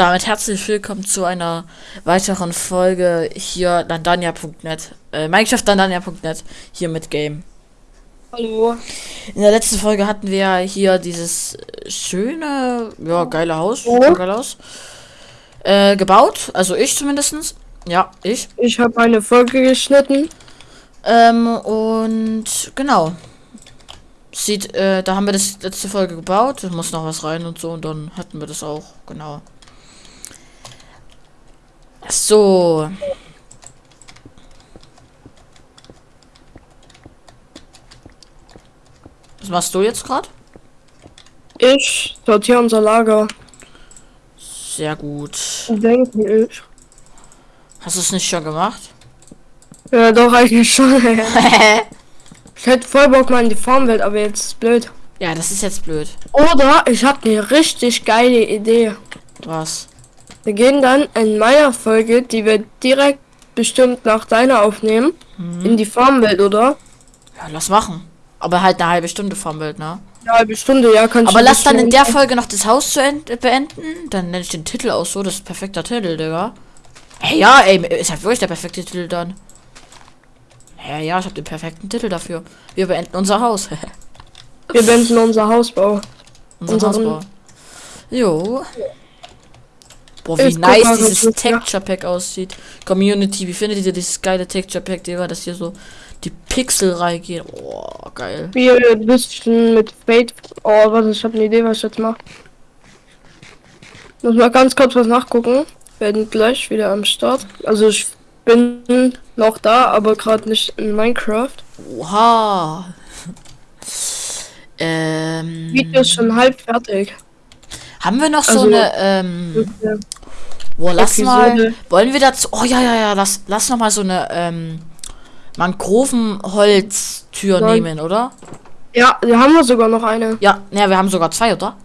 Und damit herzlich willkommen zu einer weiteren Folge hier landania.net. Äh, Minecraft landania.net hier mit Game. Hallo. In der letzten Folge hatten wir hier dieses schöne, ja, geile Haus. Oh. Geil aus. Äh, gebaut. Also ich zumindestens. Ja, ich. Ich habe eine Folge geschnitten. Ähm, und genau. Sieht, äh, da haben wir das letzte Folge gebaut. Muss noch was rein und so. Und dann hatten wir das auch. Genau. So. Was machst du jetzt gerade? Ich sortiere unser Lager. Sehr gut. Denke ich. Hast du es nicht schon gemacht? Ja, doch, eigentlich schon. ich hätte voll Bock mal in die Farmwelt, aber jetzt ist blöd. ja, das ist jetzt blöd. Oder ich habe eine richtig geile Idee. Was? Wir gehen dann in meiner Folge, die wir direkt bestimmt nach deiner aufnehmen, in die Farmwelt, oder? Ja, lass machen. Aber halt eine halbe Stunde Bild, ne? Eine halbe Stunde, ja, kannst Aber lass dann in der Folge noch das Haus zu end beenden. Dann nenne ich den Titel auch so. Das ist perfekter Titel, Digga. Hey, ja, ey, ist halt wirklich der perfekte Titel dann. Ja, ja, ich habe den perfekten Titel dafür. Wir beenden unser Haus. Wir beenden unser Hausbau. unser Unseren- Hausbau. Jo. Boah, wie Ich nice mal, dieses das. Texture Pack aussieht. Community, wie findet ihr dieses geile Texture Pack, Digga, dass hier so die Pixel reingehen? Boah, geil. Wir ein bisschen mit Fate. Oh, was? Ich habe eine Idee, was ich jetzt mache. Muss mal ganz kurz was nachgucken. Werden gleich wieder am Start. Also ich bin noch da, aber gerade nicht in Minecraft. Oha. ähm. Video ist schon halb fertig. Haben wir noch so Also- eine, ähm, Ja. boah, lass Episode. mal, wollen wir dazu, oh ja, ja, ja, lass, lass noch mal so eine, ähm, Mangrovenholztür Nein. nehmen, oder? Ja, wir haben wir sogar noch eine. Ja, ne, wir haben sogar zwei, oder?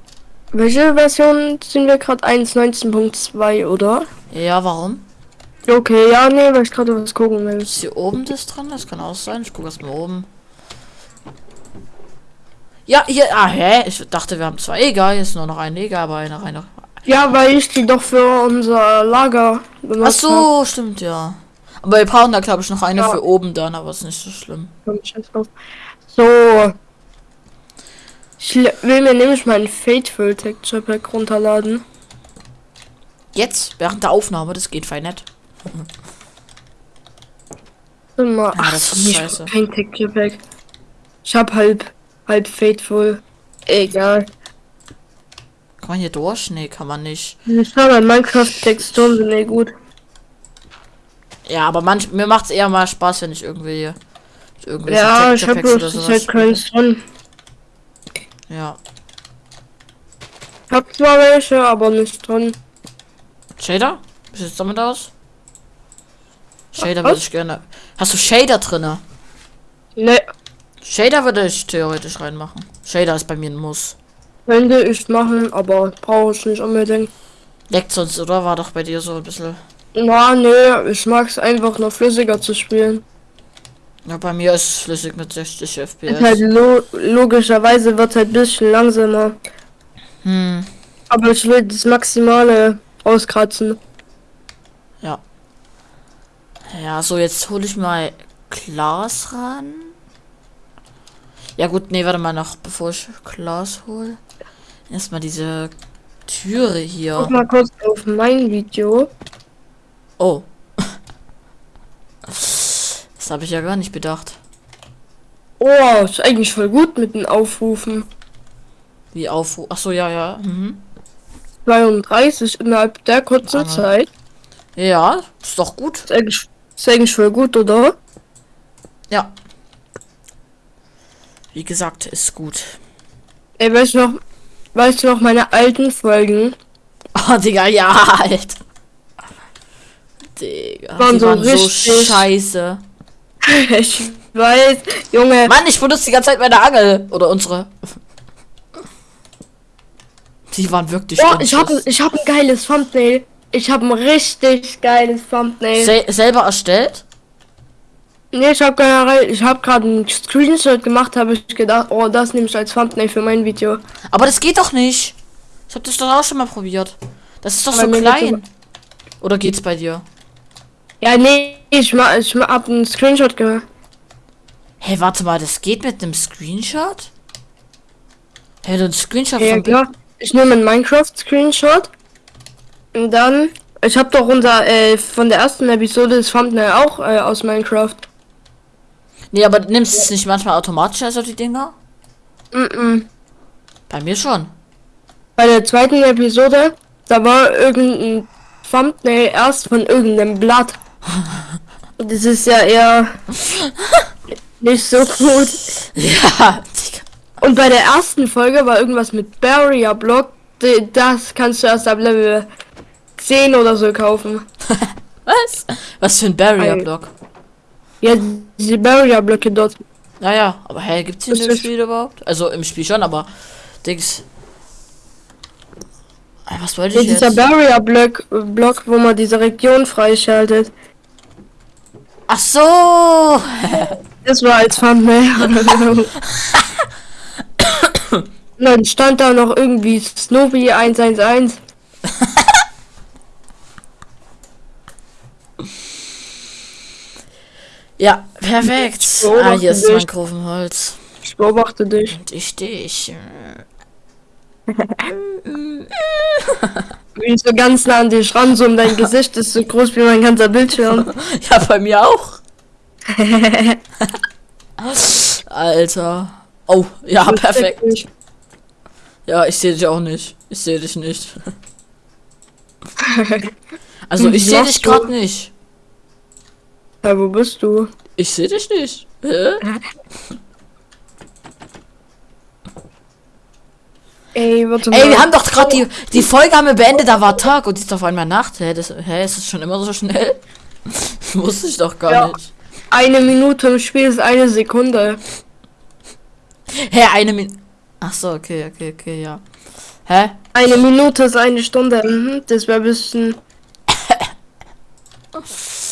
Welche Version sind wir gerade? 1.19.2, oder? Ja, warum? Okay, ja, nee, weil ich gerade was gucken will. Ist hier oben das dran? Das kann auch sein. Ich gucke erst mal oben. Ja, hier, ah, hä? Ich dachte, wir haben zwei. Egal, hier ist nur noch eine. Egal, aber eine rein. Ja, weil ich die doch für unser Lager Ach benutzt hab. so, stimmt, ja. Aber wir brauchen da, glaube ich, noch eine Ja. für oben dann, aber ist nicht so schlimm. So. Ich will mir nämlich meinen Fateful Texture Pack runterladen. Jetzt, während der Aufnahme, das geht fein nett. Mal. Ah, das ist scheiße. Kein Texture Pack. Ich hab halb, halb Fateful. Egal. Kann man hier durch? Nee, kann man nicht. Ich habe Minecraft-Texturen sind eh gut. Ja, aber manch, mir macht es eher mal Spaß, wenn ich irgendwie hier irgendwelche Ja, ich Texture hab Packs bloß sowas halt keins drin. Ja. Ich hab zwar welche, aber nicht drin. Shader? Wie sieht's damit aus? Shader würde ich gerne. Hast du Shader drinne? Ne, Shader würde ich theoretisch reinmachen. Shader ist bei mir ein Muss. könnte ich machen, aber brauche ich nicht unbedingt. Leckt sonst, oder? War doch bei dir so ein bisschen. Na, nee, ich mag's einfach nur flüssiger zu spielen. Ja, bei mir ist es flüssig mit 60 Ist halt FPS. lo logischerweise wird halt ein bisschen langsamer. Hm, Aber ich will das Maximale auskratzen. ja. Ja, so jetzt hole ich mal Glas ran. Ja gut, nee, warte mal noch, bevor ich Glas hole. Erstmal diese Türe hier. Guck mal kurz auf mein Video. Oh. Das habe ich ja gar nicht bedacht. Oh, ist eigentlich voll gut mit den Aufrufen. Wie auf. Ach so, ja, ja. Mhm. 32 innerhalb der kurzen Aber- Zeit. Ja, ist doch gut. Ist eigentlich, ist eigentlich voll gut, oder? Ja. Wie gesagt, ist gut. Ey, weißt du noch, weißt du noch meine alten Folgen? Oh, Digga, ja, halt. Digga, Waren so waren so scheiße. ich weiß, Junge. Mann, ich benutze die ganze Zeit meine Angel. Oder unsere. Die waren wirklich Oh, ich habe ich hab ein geiles Thumbnail. Ich habe ein richtig geiles Thumbnail. Sel selber erstellt? Nee, ich habe generell, ich habe gerade einen Screenshot gemacht, habe ich gedacht, oh, das nehme ich als Thumbnail für mein Video. Aber das geht doch nicht. Ich habe das doch auch schon mal probiert. Das ist doch Bei so klein. Oder geht's bei dir? Ja, nee, ich, ma, ich ma, hab einen Screenshot gemacht. Hey, warte mal, das geht mit einem Screenshot? Hey, du ein Screenshot Ja, von klar. Ich nehme einen Minecraft-Screenshot. Und dann. Ich habe doch unser, äh, von der ersten Episode das Thumbnail auch äh, aus Minecraft. Nee, aber nimmst du es nicht manchmal automatisch, also die Dinger? Mm -mm. Bei mir schon. Bei der zweiten Episode, da war irgendein Thumbnail erst von irgendeinem Blatt. Und das ist ja eher nicht so gut. Ja. Und bei der ersten Folge war irgendwas mit Barrier Block. Das kannst du erst ab Level 10 oder so kaufen. Was? Was für ein Barrier-Block? Ja, diese Barrier Blöcke dort. Naja, aber hey, gibt's die Das im Spiel überhaupt? Also im Spiel schon, aber Dings. Was wollte ich dieser jetzt? Barrier Block, Block, wo man diese Region freischaltet. Ach so! Das war als Thumbnail. Dann stand da noch irgendwie Snoopy 111. Ja, perfekt. Ah, hier ist mein ich. Kurvenholz. Ich beobachte dich. Und ich dich. Wie so ganz nah an dich ran, so um dein Gesicht ist so groß wie mein ganzer Bildschirm. Ja, bei mir auch. Alter. Oh, ja, perfekt. Ja, ich sehe dich auch nicht. Ich sehe dich nicht. Also, ich sehe dich gerade nicht. Ja, wo bist du? Ich sehe dich nicht. Hä? Ey, warte Ey, wir haben doch gerade die, die Folge haben wir beendet, da war Tag und jetzt auf einmal Nacht. Hä, das, hä ist es schon immer so schnell? Wusste ich doch gar Ja. nicht. Eine Minute im Spiel ist eine Sekunde. Hä, eine Min... Ach so, okay, okay, okay, ja. Hä? Eine Minute ist eine Stunde. Mhm, das wäre ein bisschen.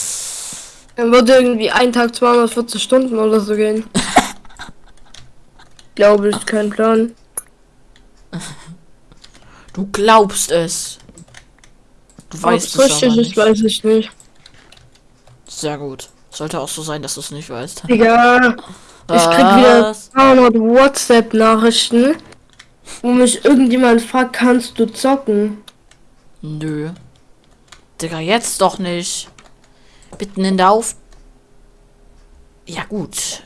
Dann würde irgendwie ein Tag 240 Stunden oder so gehen. Glaube ich, kein Plan. Du glaubst es. Du Ob weißt es es richtig ist, nicht. weiß ich nicht. Sehr gut. Sollte auch so sein, dass du es nicht weißt. Digga, ich krieg wieder Was? 200 WhatsApp-Nachrichten, wo mich irgendjemand fragt, kannst du zocken? Nö. Digga, jetzt doch nicht. Mitten in der Auf... Ja, gut.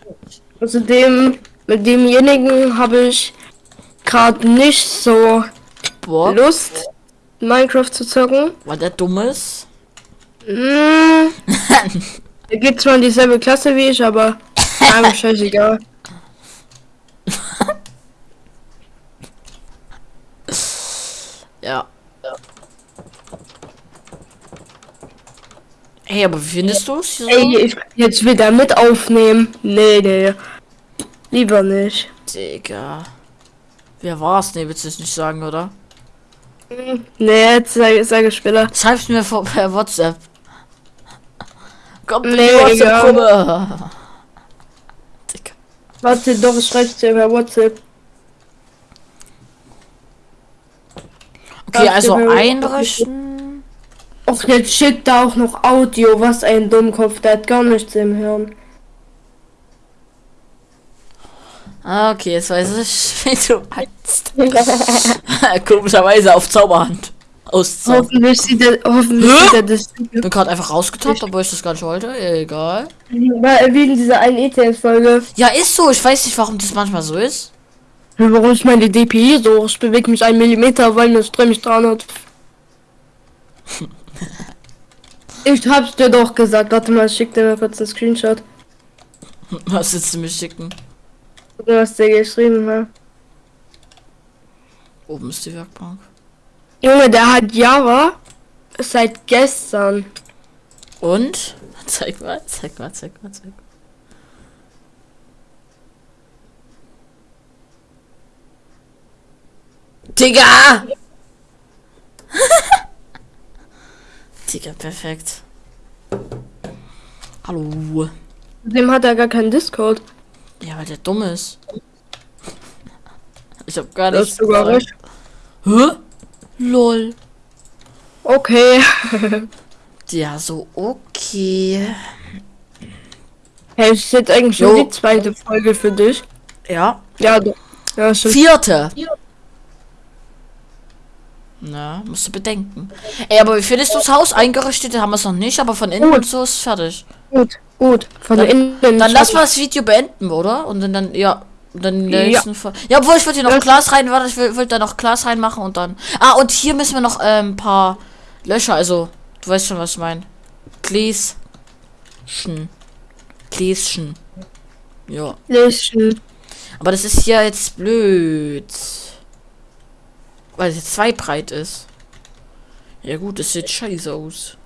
Außerdem, mit demjenigen habe ich gerade nicht so Boah, Lust, Minecraft zu zocken. weil der dumm ist. Mm, er geht zwar in dieselbe Klasse wie ich, aber einem scheißegal. Ja. Hey, aber wie findest du es so? Ey, ich jetzt wieder mit aufnehmen. Nee, nee. Lieber nicht. Digga. Wer war's? Nee, willst du es nicht sagen, oder? Nee, jetzt sage sag ich später. Schreib's mir vor, per WhatsApp. Kommt in Nee, WhatsApp-Gruppe. Digga. Warte, doch, ich schreib's dir per WhatsApp. Okay, also einrichten. Och, jetzt schickt da auch noch Audio. Was ein Dummkopf, der hat gar nichts im Hirn. Ah, okay, jetzt weiß ich, wie du meinst. Komischerweise auf Zauberhand. Auszaubern. hoffentlich sieht er, hoffentlich sieht er das. Ich bin gerade einfach rausgetappt, obwohl ich das gar nicht wollte. Egal. In dieser einen ETF-Folge. Ja, ist so. Ich weiß nicht, warum das manchmal so ist. Warum ist meine DPI so? Ich bewege mich einen Millimeter, weil Ström mich 300. Ich hab's dir doch gesagt. Warte mal, schick dir mal kurz einen Screenshot. Was willst du mir schicken? Mal, was der geschrieben hat. Oben ist die Werkbank. Junge, der hat Java seit gestern. Und? Zeig mal, zeig mal, zeig mal, zeig mal. Digga! Digga, perfekt. Hallo. Dem hat er gar keinen Discord. Ja, weil der dumm ist. Ich hab gar Das nichts gesagt. Hä? Lol. Okay. Ja, so okay. Hey, ist jetzt eigentlich Jo. schon die zweite Folge für dich. Ja. Ja, d- ja, schon. Vierte. Na, musst du bedenken. Ey, aber wie findest du das Haus eingerichtet? Haben wir es noch nicht, aber von innen Gut. und so ist fertig. Gut, gut. Von Dann- innen. Dann lass mal das Video beenden, oder? Und dann, dann ja. Dann in der Ja. nächsten Folge. Ja, obwohl ich würde hier noch Ja. Glas rein, warte, ich will, will da noch Glas reinmachen und dann. Ah, und hier müssen wir noch ähm, ein paar Löcher, also, du weißt schon, was ich meine. Gläschen. Gläschen. Ja. Lesen. Aber das ist hier jetzt blöd. Weil es jetzt zwei breit ist. Ja gut, das sieht scheiße aus.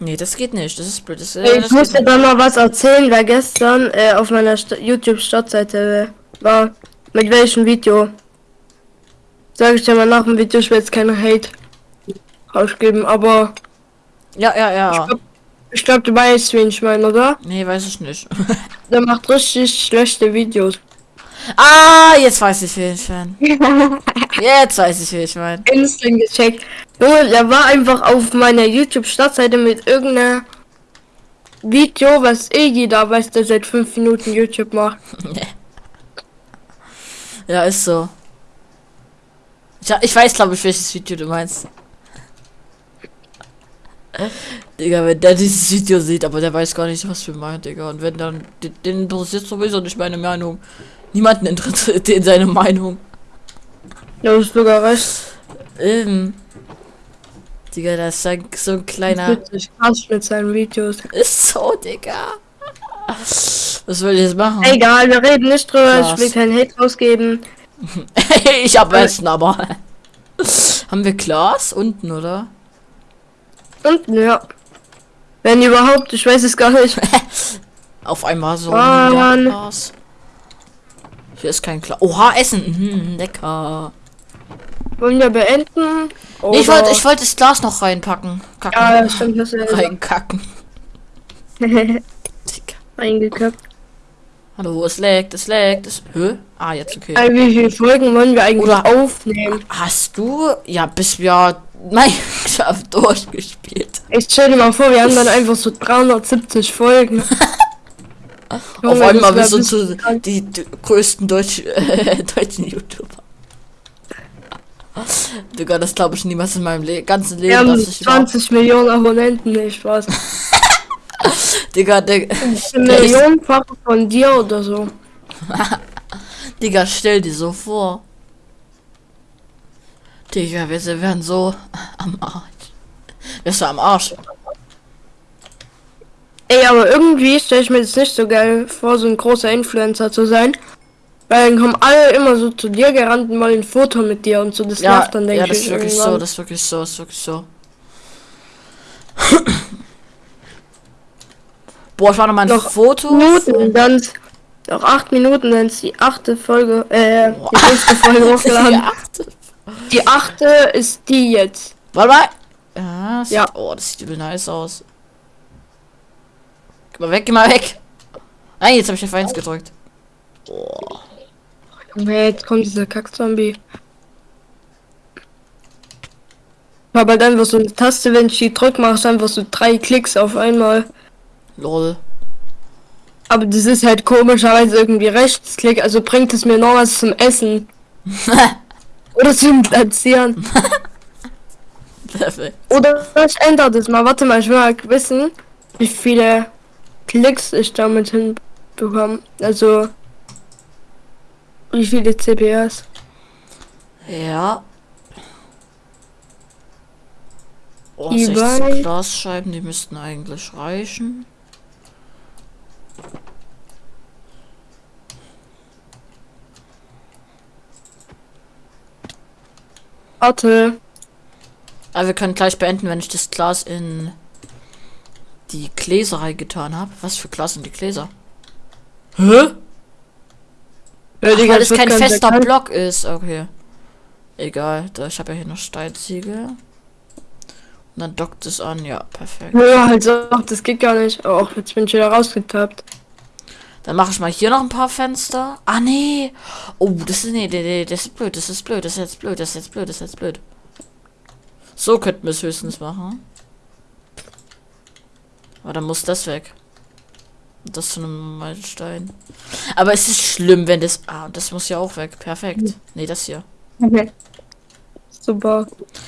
Nee, das geht nicht. Das ist blöd. Das, äh, Hey, das ich muss dir dann mal was erzählen, weil gestern äh, auf meiner Sta- YouTube-Startseite äh, war. Mit welchem Video? Sag ich dir mal nach dem Video, ich will jetzt keine Hate rausgeben, aber Ja, ja, ja. ich glaube, du weißt, wen ich meine, oder? Nee, weiß ich nicht. Der macht richtig schlechte Videos. Ah, jetzt weiß ich, wen ich meine. Jetzt weiß ich, wen ich meine. Instant gecheckt. Junge, der war einfach auf meiner YouTube-Startseite mit irgendeiner Video, was eh jeder weiß, der seit fünf Minuten YouTube macht. Ja, ist so. Ich, ich weiß, glaube ich, welches Video du meinst. Digga, wenn der dieses Video sieht, aber der weiß gar nicht, was wir meinen, Digga. Und wenn dann, den, den interessiert sowieso nicht meine Meinung. Niemanden interessiert den seine Meinung. Ja, ist sogar recht. Ähm. Digga, das ist ein, so ein kleiner. Witzig, krass mit seinen Videos. Ist so, Digga. Was soll ich jetzt machen? Egal, wir reden nicht drüber, Krass. ich will keinen Hate rausgeben. ich hab Essen, aber. Haben wir Glas unten, oder? Und ja. Wenn überhaupt, ich weiß es gar nicht. Auf einmal so. Ah, ein Mann. Glas. Hier ist kein Glas. Oha, Essen. Mhm, lecker. Wollen wir beenden? Nee, ich wollte ich wollte das Glas noch reinpacken. Kacken. Ja, stimmt, das ist Reinkacken. Eingeköpft. Hallo, es leckt, es leckt. Es Hä? Ah, jetzt okay. Ey, Wie viele Folgen wollen wir eigentlich Oder- aufnehmen? Hast du. Ja, bis wir Minecraft durchgespielt. Ich stell dir mal vor, wir haben dann einfach so 370 Folgen. Auf Junge, einmal das bist du zu die, die größten Deutsch, äh, deutschen YouTuber. Digga, das glaube ich niemals in meinem Le ganzen Leben. Wir haben dass ich überhaupt- 20 Millionen Abonnenten, nicht Spaß. Digga, Eine Millionenfach von dir oder so. Digga, stell dir so vor. Digga, wir sind- werden so am Arsch. Wärst du am Arsch? Ey, aber irgendwie stelle ich mir das nicht so geil vor, so ein großer Influencer zu sein. Weil dann kommen alle immer so zu dir gerannt und wollen ein Foto mit dir und so. Das Ja, nervt dann, denke ja, ich. das ist wirklich so, irgendwann. das ist wirklich so, das ist wirklich so. Boah, ich war noch mal ein Noch Foto. Minuten, dann noch acht Minuten, dann ist die achte Folge, äh, die nächste Folge hochgeladen. Ja, achte. Die achte ist die jetzt. Warte mal. Ja, das Ja. Sieht, oh, das sieht übel nice aus. Geh mal weg, geh mal weg. Nein, jetzt habe ich F1 gedrückt. Junge, jetzt kommt dieser Kack-Zombie. Aber dann einfach so eine Taste, wenn ich die drück, machst du einfach so drei Klicks auf einmal. Lol. Aber das ist halt komischerweise irgendwie Rechtsklick, also bringt es mir noch was zum Essen. Oder zum Platzieren. Perfekt. Oder ich ändere das mal. Warte mal, ich will mal wissen, wie viele Klicks ich damit hinbekomme. Also, wie viele CPS. Ja. Oh, Die 16 beiden- Glasscheiben, die müssten eigentlich reichen. Warte. Aber wir können gleich beenden, wenn ich das Glas in die Gläserei getan habe. Was für Glas sind die Gläser? Hä? Ja, Ach, weil es kein fester bekannt. Block ist. Okay. Egal. Da, ich habe ja hier noch Steinziegel. Und dann dockt es an. Ja, perfekt. Ja, halt so, das geht gar nicht. Oh, jetzt bin ich wieder rausgetappt. Dann mache ich mal hier noch ein paar Fenster. Ah, nee. Oh, das ist, nee, nee, nee, das ist blöd, das ist blöd, das ist jetzt blöd, das ist jetzt blöd, das ist jetzt blöd. So könnten wir es höchstens machen. Aber dann muss das weg. Das zu einem Meilenstein. Aber es ist schlimm, wenn das... Ah, und das muss ja auch weg. Perfekt. Nee, das hier. Okay. Super.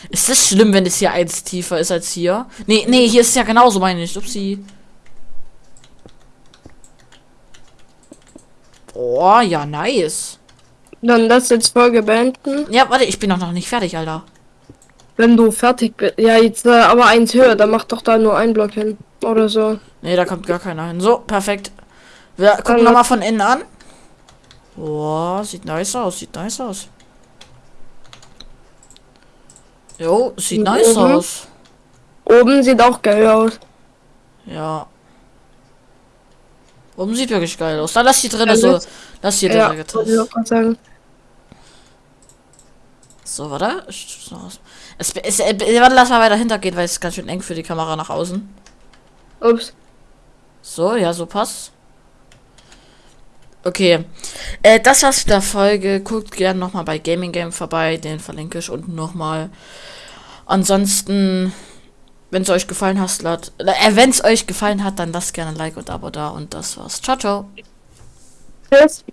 Ist das schlimm, wenn es hier eins tiefer ist als hier? Nee, nee, hier ist ja genauso, meine ich. Upsi. Oh, ja, nice. Dann das jetzt Folge beenden. Ja, warte, ich bin doch noch nicht fertig, Alter. Wenn du fertig bist. Ja, jetzt äh, aber eins höher, dann mach doch da nur ein Block hin. Oder so. Nee, da kommt gar keiner hin. So, perfekt. Wir gucken Dann- nochmal von innen an. Boah, sieht nice aus, sieht nice aus. Jo, sieht nice Mhm. aus. Oben sieht auch geil aus. Ja. Oben sieht wirklich geil aus. Dann lass die drin, Ja, so. das- Lass hier Ja, sagen. So, warte. Aus- Es, es, äh, warte, lass mal weiter hintergehen, weil es ist ganz schön eng für die Kamera nach außen. Ups. So, ja, so passt. Okay. Äh, das war's mit der Folge. Guckt gerne nochmal bei Gaming Game vorbei. Den verlinke ich unten nochmal. Ansonsten, wenn es euch gefallen hat, lasst, äh, wenn es euch gefallen hat, dann lasst gerne ein Like und Abo da. Und das war's. Ciao, ciao. Tschüss.